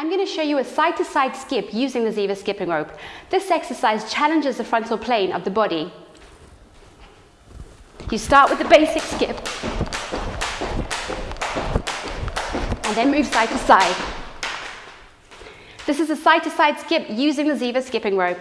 I'm going to show you a side-to-side -side skip using the Ziva skipping rope. This exercise challenges the frontal plane of the body. You start with the basic skip and then move side to side. This is a side-to-side -side skip using the Ziva skipping rope.